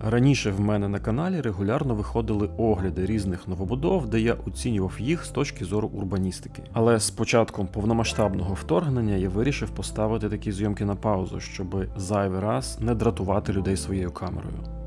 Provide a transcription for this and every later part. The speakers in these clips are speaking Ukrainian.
Раніше в мене на каналі регулярно виходили огляди різних новобудов, де я оцінював їх з точки зору урбаністики. Але з початком повномасштабного вторгнення я вирішив поставити такі зйомки на паузу, щоб зайвий раз не дратувати людей своєю камерою.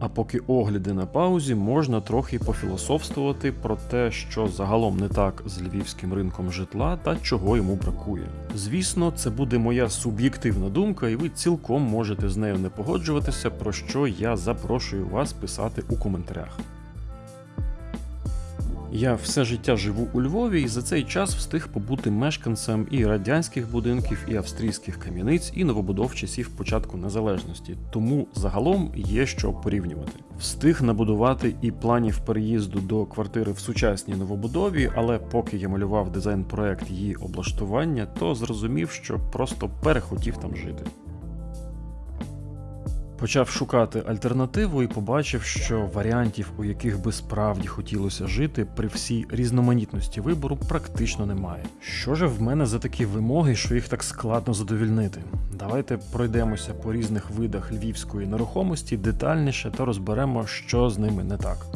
А поки огляди на паузі, можна трохи пофілософствувати про те, що загалом не так з львівським ринком житла та чого йому бракує. Звісно, це буде моя суб'єктивна думка, і ви цілком можете з нею не погоджуватися, про що я запрошую вас писати у коментарях. Я все життя живу у Львові і за цей час встиг побути мешканцем і радянських будинків, і австрійських кам'яниць, і новобудов часів початку незалежності. Тому загалом є що порівнювати. Встиг набудувати і планів переїзду до квартири в сучасній новобудові, але поки я малював дизайн-проект її облаштування, то зрозумів, що просто перехотів там жити. Почав шукати альтернативу і побачив, що варіантів, у яких би справді хотілося жити, при всій різноманітності вибору практично немає. Що ж в мене за такі вимоги, що їх так складно задовільнити? Давайте пройдемося по різних видах львівської нерухомості детальніше та розберемо, що з ними не так.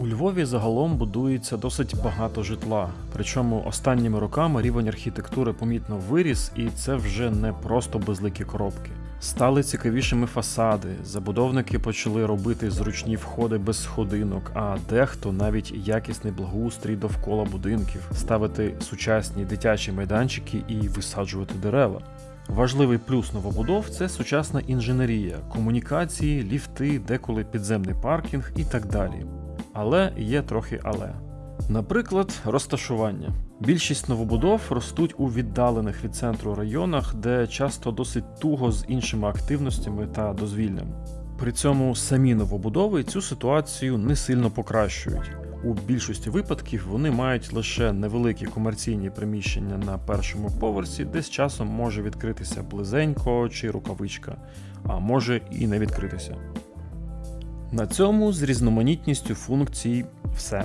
У Львові загалом будується досить багато житла. Причому останніми роками рівень архітектури помітно виріс, і це вже не просто безликі коробки. Стали цікавішими фасади, забудовники почали робити зручні входи без сходинок, а дехто навіть якісний благоустрій довкола будинків, ставити сучасні дитячі майданчики і висаджувати дерева. Важливий плюс новобудов це сучасна інженерія, комунікації, ліфти, деколи підземний паркінг і так далі. Але є трохи але. Наприклад, розташування. Більшість новобудов ростуть у віддалених від центру районах, де часто досить туго з іншими активностями та дозвіллям. При цьому самі новобудови цю ситуацію не сильно покращують. У більшості випадків вони мають лише невеликі комерційні приміщення на першому поверсі, де з часом може відкритися близенько чи рукавичка, а може і не відкритися. На цьому з різноманітністю функцій все.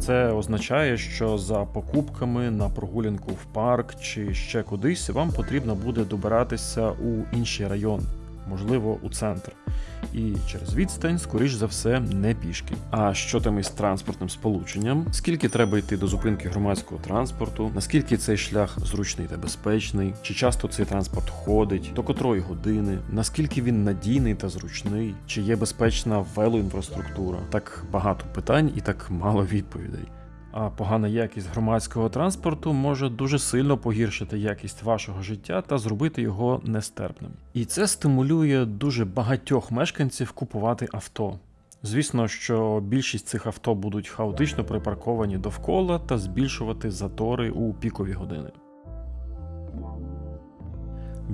Це означає, що за покупками на прогулянку в парк чи ще кудись вам потрібно буде добиратися у інший район, можливо, у центр. І через відстань, скоріш за все, не пішки. А що там із транспортним сполученням? Скільки треба йти до зупинки громадського транспорту? Наскільки цей шлях зручний та безпечний? Чи часто цей транспорт ходить? До котрої години? Наскільки він надійний та зручний? Чи є безпечна велоінфраструктура? Так багато питань і так мало відповідей. А погана якість громадського транспорту може дуже сильно погіршити якість вашого життя та зробити його нестерпним. І це стимулює дуже багатьох мешканців купувати авто. Звісно, що більшість цих авто будуть хаотично припарковані довкола та збільшувати затори у пікові години.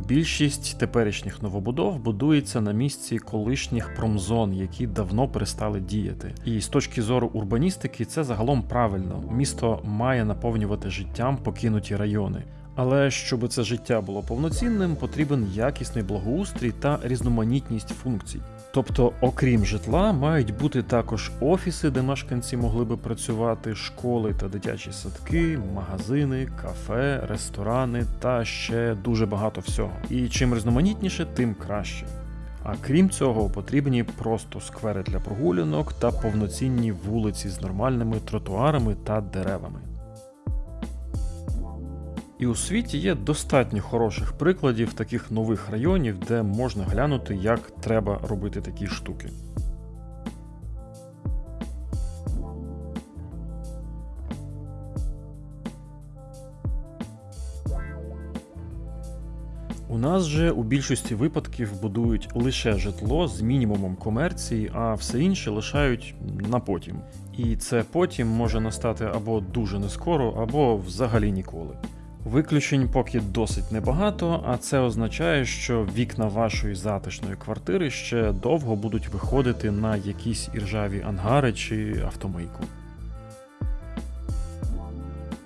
Більшість теперішніх новобудов будується на місці колишніх промзон, які давно перестали діяти. І з точки зору урбаністики, це загалом правильно. Місто має наповнювати життям покинуті райони. Але щоб це життя було повноцінним, потрібен якісний благоустрій та різноманітність функцій. Тобто, окрім житла, мають бути також офіси, де мешканці могли би працювати, школи та дитячі садки, магазини, кафе, ресторани та ще дуже багато всього. І чим різноманітніше, тим краще. А крім цього, потрібні просто сквери для прогулянок та повноцінні вулиці з нормальними тротуарами та деревами. І у світі є достатньо хороших прикладів таких нових районів, де можна глянути, як треба робити такі штуки. У нас же у більшості випадків будують лише житло з мінімумом комерції, а все інше лишають на потім. І це потім може настати або дуже нескоро, або взагалі ніколи. Виключень поки досить небагато, а це означає, що вікна вашої затишної квартири ще довго будуть виходити на якісь іржаві ангари чи автомийку.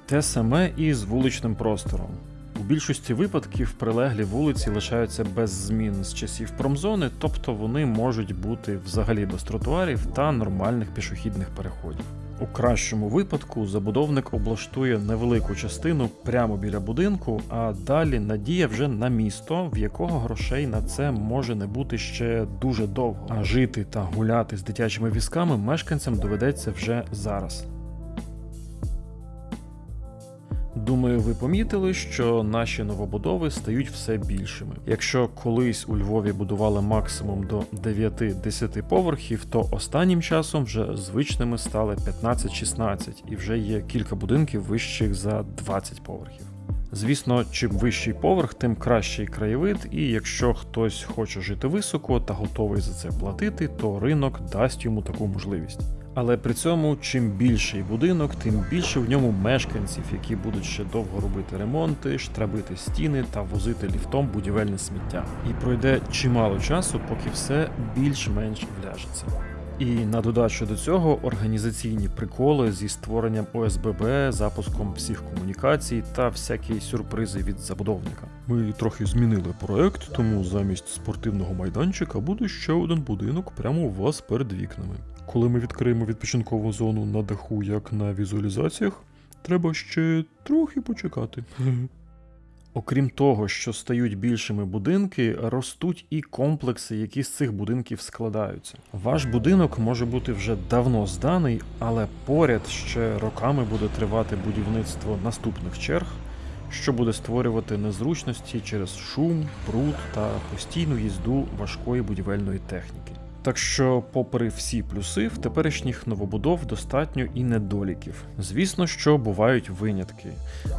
Те саме і з вуличним простором. У більшості випадків прилеглі вулиці лишаються без змін з часів промзони, тобто вони можуть бути взагалі без тротуарів та нормальних пішохідних переходів. У кращому випадку забудовник облаштує невелику частину прямо біля будинку, а далі надія вже на місто, в якого грошей на це може не бути ще дуже довго. А жити та гуляти з дитячими візками мешканцям доведеться вже зараз. Думаю, ви помітили, що наші новобудови стають все більшими. Якщо колись у Львові будували максимум до 9-10 поверхів, то останнім часом вже звичними стали 15-16 і вже є кілька будинків вищих за 20 поверхів. Звісно, чим вищий поверх, тим кращий краєвид, і якщо хтось хоче жити високо та готовий за це платити, то ринок дасть йому таку можливість. Але при цьому, чим більший будинок, тим більше в ньому мешканців, які будуть ще довго робити ремонти, штрабити стіни та возити ліфтом будівельне сміття. І пройде чимало часу, поки все більш-менш вляжеться. І на додачу до цього організаційні приколи зі створенням ОСББ, запуском всіх комунікацій та всякі сюрпризи від забудовника. Ми трохи змінили проект, тому замість спортивного майданчика буде ще один будинок прямо у вас перед вікнами. Коли ми відкриємо відпочинкову зону на даху, як на візуалізаціях, треба ще трохи почекати. Окрім того, що стають більшими будинки, ростуть і комплекси, які з цих будинків складаються. Ваш будинок може бути вже давно зданий, але поряд ще роками буде тривати будівництво наступних черг, що буде створювати незручності через шум, бруд та постійну їзду важкої будівельної техніки. Так що, попри всі плюси, в теперішніх новобудов достатньо і недоліків. Звісно, що бувають винятки.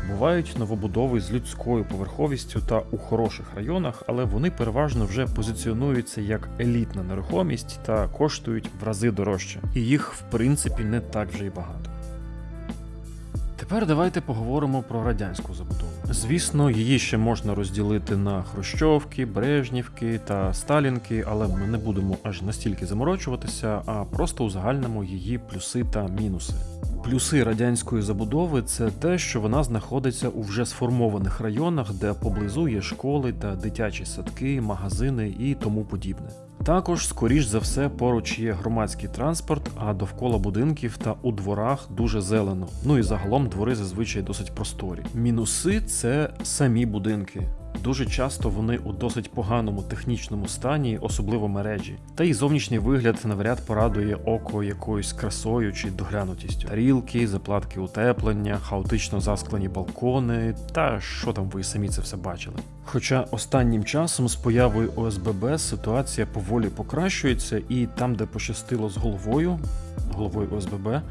Бувають новобудови з людською поверховістю та у хороших районах, але вони переважно вже позиціонуються як елітна нерухомість та коштують в рази дорожче. І їх, в принципі, не так вже й багато. Тепер давайте поговоримо про радянську забудову. Звісно, її ще можна розділити на Хрущовки, Брежнівки та Сталінки, але ми не будемо аж настільки заморочуватися, а просто узагальнимо її плюси та мінуси. Плюси радянської забудови це те, що вона знаходиться у вже сформованих районах, де поблизу є школи та дитячі садки, магазини і тому подібне. Також, скоріш за все, поруч є громадський транспорт, а довкола будинків та у дворах дуже зелено. Ну і загалом двори зазвичай досить просторі. Мінуси це самі будинки. Дуже часто вони у досить поганому технічному стані, особливо мережі. Та й зовнішній вигляд навряд порадує око якоюсь красою чи доглянутістю. Рілки, заплатки утеплення, хаотично засклені балкони, та що там ви самі це все бачили. Хоча останнім часом з появою ОСББ ситуація поволі покращується, і там, де пощастило з головою, головою ОСББ,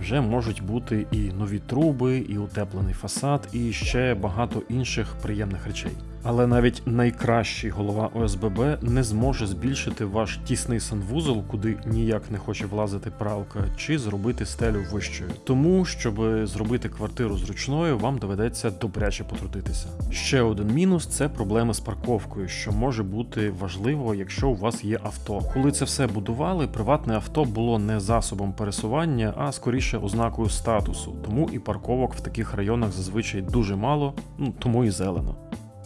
вже можуть бути і нові труби, і утеплений фасад, і ще багато інших приємних речей. Але навіть найкращий голова ОСББ не зможе збільшити ваш тісний санвузол, куди ніяк не хоче влазити пралка, чи зробити стелю вищою. Тому, щоб зробити квартиру зручною, вам доведеться добряче потрудитися. Ще один мінус це проблеми з парковкою, що може бути важливо, якщо у вас є авто. Коли це все будували, приватне авто було не засобом пересування, а скоріше ознакою статусу. Тому і парковок в таких районах зазвичай дуже мало, ну тому і зелено.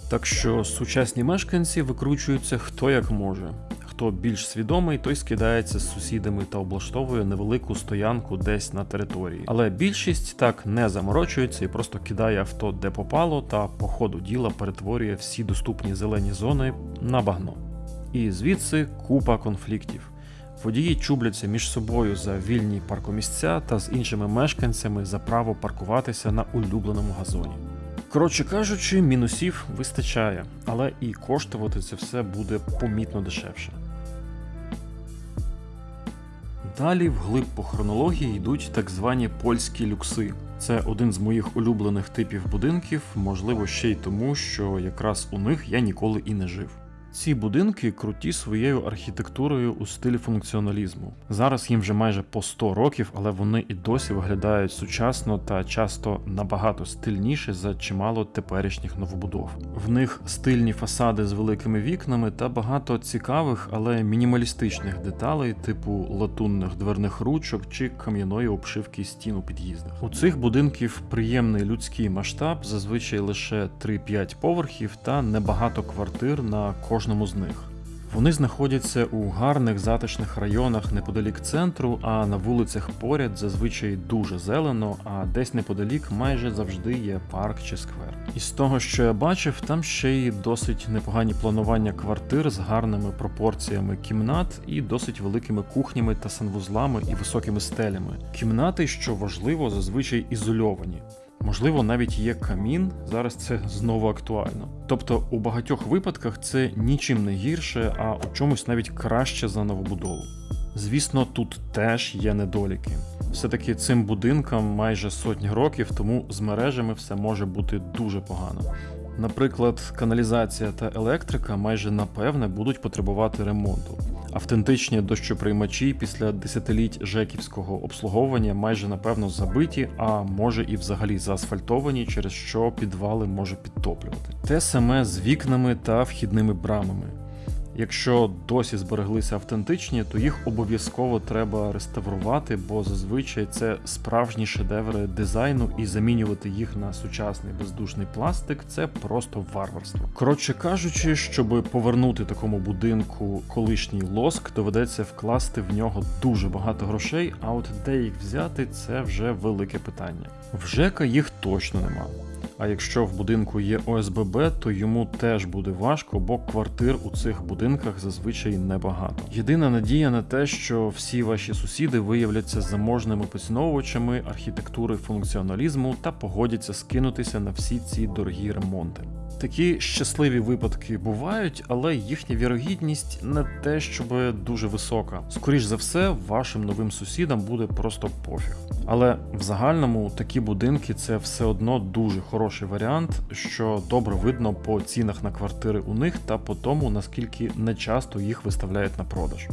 Так що сучасні мешканці викручуються хто як може. Хто більш свідомий, той скидається з сусідами та облаштовує невелику стоянку десь на території. Але більшість так не заморочується і просто кидає авто де попало, та по ходу діла перетворює всі доступні зелені зони на багно. І звідси купа конфліктів. Водії чубляться між собою за вільні паркомісця та з іншими мешканцями за право паркуватися на улюбленому газоні. Коротше кажучи, мінусів вистачає, але і коштувати це все буде помітно дешевше. Далі вглиб по хронології йдуть так звані польські люкси. Це один з моїх улюблених типів будинків, можливо, ще й тому, що якраз у них я ніколи і не жив. Ці будинки круті своєю архітектурою у стилі функціоналізму. Зараз їм вже майже по 100 років, але вони і досі виглядають сучасно та часто набагато стильніше за чимало теперішніх новобудов. В них стильні фасади з великими вікнами та багато цікавих, але мінімалістичних деталей, типу латунних дверних ручок чи кам'яної обшивки стін у під'їздах. У цих будинків приємний людський масштаб, зазвичай лише 3-5 поверхів та небагато квартир на кожному з них. Вони знаходяться у гарних затишних районах неподалік центру, а на вулицях поряд зазвичай дуже зелено, а десь неподалік майже завжди є парк чи сквер. І з того, що я бачив, там ще й досить непогані планування квартир з гарними пропорціями кімнат і досить великими кухнями та санвузлами і високими стелями. Кімнати, що важливо, зазвичай ізольовані. Можливо, навіть є камін, зараз це знову актуально. Тобто, у багатьох випадках це нічим не гірше, а у чомусь навіть краще за новобудову. Звісно, тут теж є недоліки. Все-таки цим будинкам майже сотні років, тому з мережами все може бути дуже погано. Наприклад, каналізація та електрика майже напевне будуть потребувати ремонту. Автентичні дощоприймачі після десятиліть жеківського обслуговування майже напевно забиті, а може і взагалі заасфальтовані, через що підвали може підтоплювати. Те саме з вікнами та вхідними брамами. Якщо досі збереглися автентичні, то їх обов'язково треба реставрувати, бо зазвичай це справжні шедеври дизайну, і замінювати їх на сучасний бездушний пластик це просто варварство. Коротше кажучи, щоб повернути такому будинку колишній лоск, доведеться вкласти в нього дуже багато грошей. А от де їх взяти, це вже велике питання. В ЖЕКа їх точно нема. А якщо в будинку є ОСББ, то йому теж буде важко, бо квартир у цих будинках зазвичай небагато. Єдина надія на те, що всі ваші сусіди виявляться заможними поціновувачами архітектури функціоналізму та погодяться скинутися на всі ці дорогі ремонти. Такі щасливі випадки бувають, але їхня вірогідність не те, щоб дуже висока. Скоріш за все, вашим новим сусідам буде просто пофіг. Але в загальному такі будинки це все одно дуже хороший варіант, що добре видно по цінах на квартири у них та по тому, наскільки нечасто їх виставляють на продаж.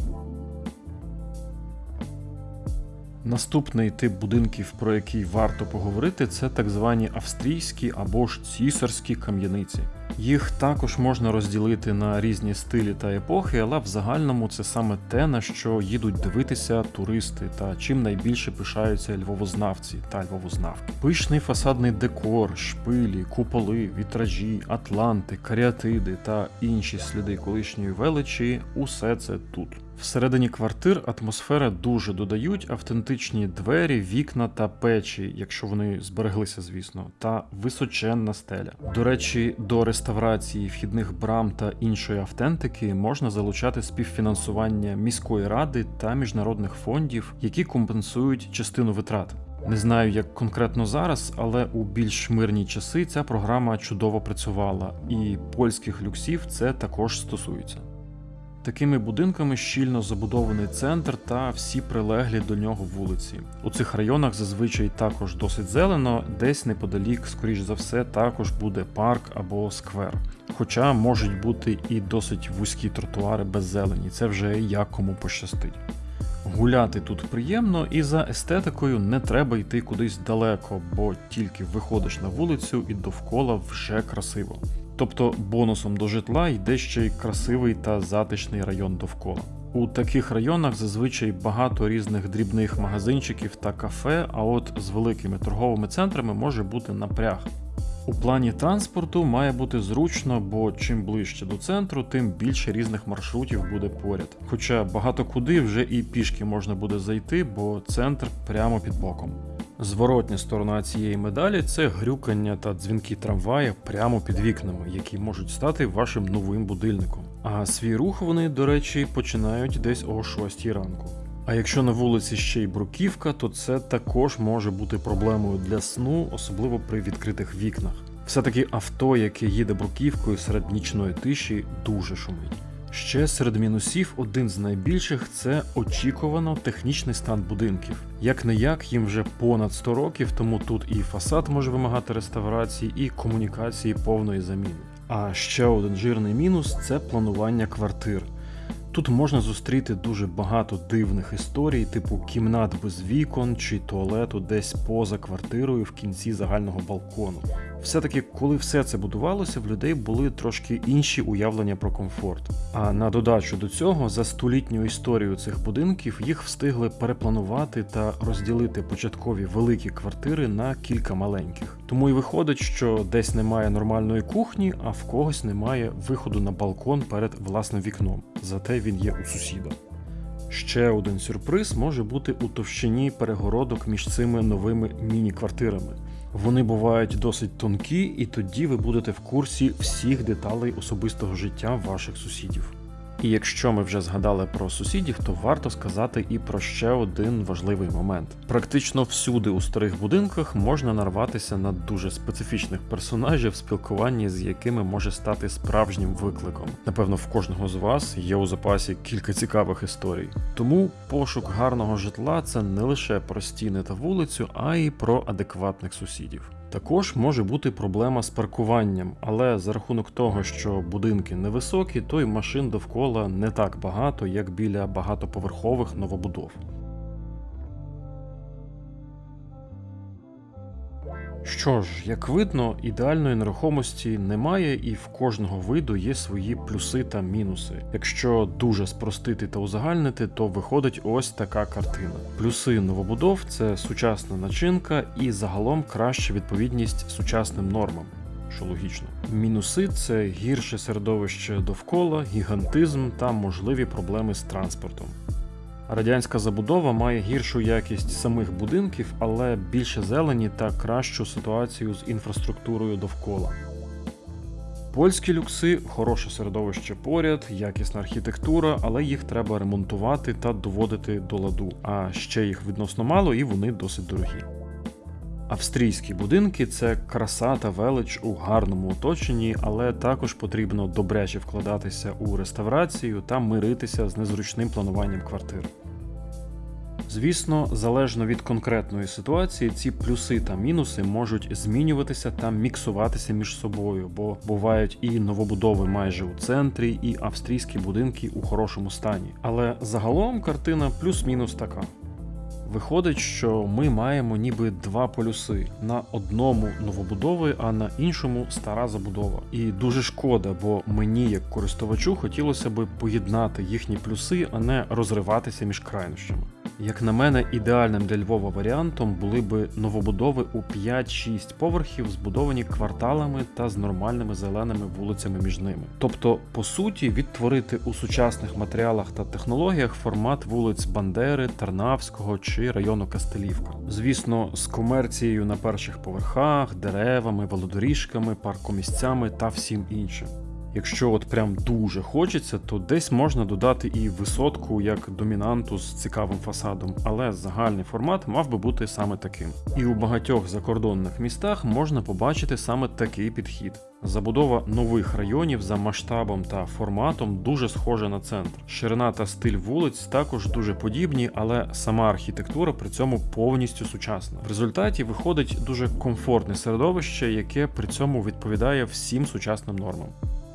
Наступний тип будинків, про який варто поговорити, це так звані австрійські або ж цісарські кам'яниці. Їх також можна розділити на різні стилі та епохи, але в загальному це саме те, на що їдуть дивитися туристи та чим найбільше пишаються львовознавці та львовознавки. Пишний фасадний декор, шпилі, куполи, вітражі, атланти, каріатиди та інші сліди колишньої величі усе це тут. Всередині квартир атмосфера дуже додають автентичні двері, вікна та печі, якщо вони збереглися, звісно, та височенна стеля. До речі, до реставрації вхідних брам та іншої автентики можна залучати співфінансування міської ради та міжнародних фондів, які компенсують частину витрат. Не знаю, як конкретно зараз, але у більш мирні часи ця програма чудово працювала, і польських люксів це також стосується. Такими будинками щільно забудований центр та всі прилеглі до нього вулиці. У цих районах зазвичай також досить зелено, десь неподалік, скоріш за все, також буде парк або сквер. Хоча можуть бути і досить вузькі тротуари без зелені, це вже як кому пощастить. Гуляти тут приємно, і за естетикою не треба йти кудись далеко, бо тільки виходиш на вулицю і довкола вже красиво. Тобто бонусом до житла йде ще й красивий та затишний район довкола. У таких районах зазвичай багато різних дрібних магазинчиків та кафе, а от з великими торговими центрами може бути напряг. У плані транспорту має бути зручно, бо чим ближче до центру, тим більше різних маршрутів буде поряд. Хоча багато куди вже і пішки можна буде зайти, бо центр прямо під боком. Зворотня сторона цієї медалі це грюкання та дзвінки трамвая прямо під вікнами, які можуть стати вашим новим будильником. А свій рух вони, до речі, починають десь о 6 ранку. А якщо на вулиці ще й бруківка, то це також може бути проблемою для сну, особливо при відкритих вікнах. Все-таки авто, яке їде бруківкою серед нічної тиші, дуже шумить. Ще серед мінусів один з найбільших це очікувано технічний стан будинків. Як не як їм вже понад 100 років, тому тут і фасад може вимагати реставрації, і комунікації повної заміни. А ще один жирний мінус це планування квартир. Тут можна зустріти дуже багато дивних історій, типу кімнат без вікон чи туалету десь поза квартирою в кінці загального балкону. Все-таки, коли все це будувалося, в людей були трошки інші уявлення про комфорт. А на додачу до цього, за столітню історію цих будинків їх встигли перепланувати та розділити початкові великі квартири на кілька маленьких. Тому і виходить, що десь немає нормальної кухні, а в когось немає виходу на балкон перед власним вікном. Зате він є у сусіда. Ще один сюрприз може бути у товщині перегородок між цими новими міні-квартирами. Вони бувають досить тонкі, і тоді ви будете в курсі всіх деталей особистого життя ваших сусідів. І якщо ми вже згадали про сусідів, то варто сказати і про ще один важливий момент. Практично всюди у старих будинках можна нарватися на дуже специфічних персонажів, спілкування з якими може стати справжнім викликом. Напевно, в кожного з вас є у запасі кілька цікавих історій. Тому пошук гарного житла це не лише про стіни та вулицю, а й про адекватних сусідів. Також може бути проблема з паркуванням, але за рахунок того, що будинки невисокі, то й машин довкола не так багато, як біля багатоповерхових новобудов. Що ж, як видно, ідеальної нерухомості немає, і в кожного виду є свої плюси та мінуси. Якщо дуже спростити та узагальнити, то виходить ось така картина. Плюси новобудов це сучасна начинка і загалом краща відповідність сучасним нормам. Що логічно, мінуси це гірше середовище довкола, гігантизм та можливі проблеми з транспортом. Радянська забудова має гіршу якість самих будинків, але більше зелені та кращу ситуацію з інфраструктурою довкола. Польські люкси хороше середовище поряд, якісна архітектура, але їх треба ремонтувати та доводити до ладу. А ще їх відносно мало і вони досить дорогі. Австрійські будинки це краса та велич у гарному оточенні, але також потрібно добряче вкладатися у реставрацію та миритися з незручним плануванням квартир. Звісно, залежно від конкретної ситуації, ці плюси та мінуси можуть змінюватися та міксуватися між собою, бо бувають і новобудови майже у центрі, і австрійські будинки у хорошому стані. Але загалом картина плюс-мінус така. Виходить, що ми маємо ніби два полюси: на одному новобудови, а на іншому стара забудова. І дуже шкода, бо мені, як користувачу, хотілося би поєднати їхні плюси, а не розриватися між крайнощами. Як на мене, ідеальним для Львова варіантом були би новобудови у 5-6 поверхів, збудовані кварталами та з нормальними зеленими вулицями між ними. Тобто, по суті, відтворити у сучасних матеріалах та технологіях формат вулиць Бандери, Тарнавського чи району Кастелівка. Звісно, з комерцією на перших поверхах, деревами, велодоріжками, паркомісцями та всім іншим. Якщо от прям дуже хочеться, то десь можна додати і висотку як домінанту з цікавим фасадом, але загальний формат мав би бути саме таким. І у багатьох закордонних містах можна побачити саме такий підхід. Забудова нових районів за масштабом та форматом дуже схожа на центр. Ширина та стиль вулиць також дуже подібні, але сама архітектура при цьому повністю сучасна. В результаті виходить дуже комфортне середовище, яке при цьому відповідає всім сучасним нормам.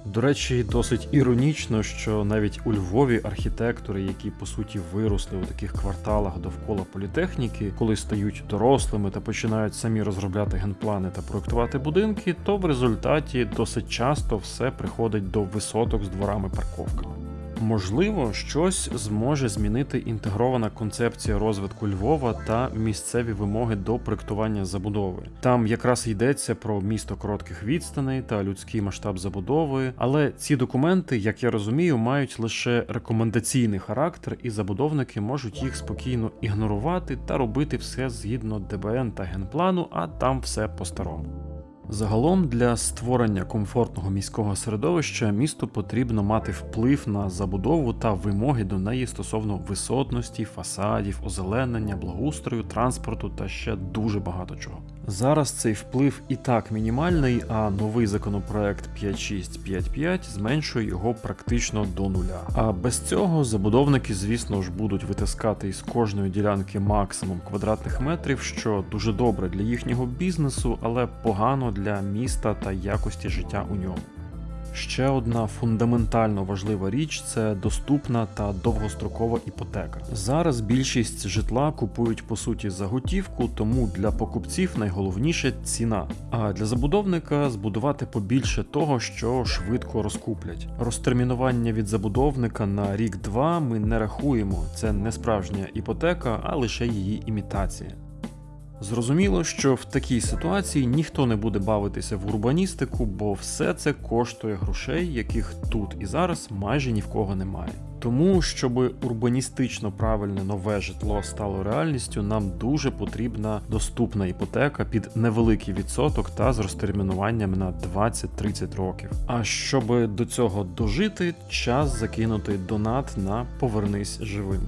До речі, досить іронічно, що навіть у Львові архітектори, які по суті виросли у таких кварталах довкола політехніки, коли стають дорослими та починають самі розробляти генплани та проектувати будинки, то в результаті досить часто все приходить до висоток з дворами парковками. Можливо, щось зможе змінити інтегрована концепція розвитку Львова та місцеві вимоги до проектування забудови. Там якраз йдеться про місто коротких відстаней та людський масштаб забудови, але ці документи, як я розумію, мають лише рекомендаційний характер, і забудовники можуть їх спокійно ігнорувати та робити все згідно ДБН та генплану, а там все по-старому. Загалом для створення комфортного міського середовища місту потрібно мати вплив на забудову та вимоги до неї стосовно висотності, фасадів, озеленення, благоустрою, транспорту та ще дуже багато чого. Зараз цей вплив і так мінімальний, а новий законопроект 5655 зменшує його практично до нуля. А без цього забудовники, звісно ж, будуть витискати із кожної ділянки максимум квадратних метрів, що дуже добре для їхнього бізнесу, але погано для міста та якості життя у ньому. Ще одна фундаментально важлива річ це доступна та довгострокова іпотека. Зараз більшість житла купують по суті за готівку, тому для покупців найголовніше ціна. А для забудовника збудувати побільше того, що швидко розкуплять. Розтермінування від забудовника на рік-два ми не рахуємо. Це не справжня іпотека, а лише її імітація. Зрозуміло, що в такій ситуації ніхто не буде бавитися в урбаністику, бо все це коштує грошей, яких тут і зараз майже ні в кого немає. Тому, щоб урбаністично правильне нове житло стало реальністю, нам дуже потрібна доступна іпотека під невеликий відсоток та з розтермінуванням на 20-30 років. А щоб до цього дожити, час закинути донат на повернись живим.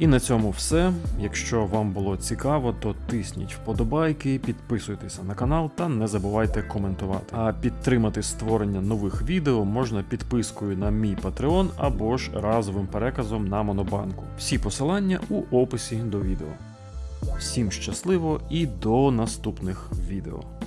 І на цьому все. Якщо вам було цікаво, то тисніть вподобайки, підписуйтеся на канал та не забувайте коментувати. А підтримати створення нових відео можна підпискою на мій Patreon або ж разовим переказом на Монобанку. Всі посилання у описі до відео. Всім щасливо і до наступних відео.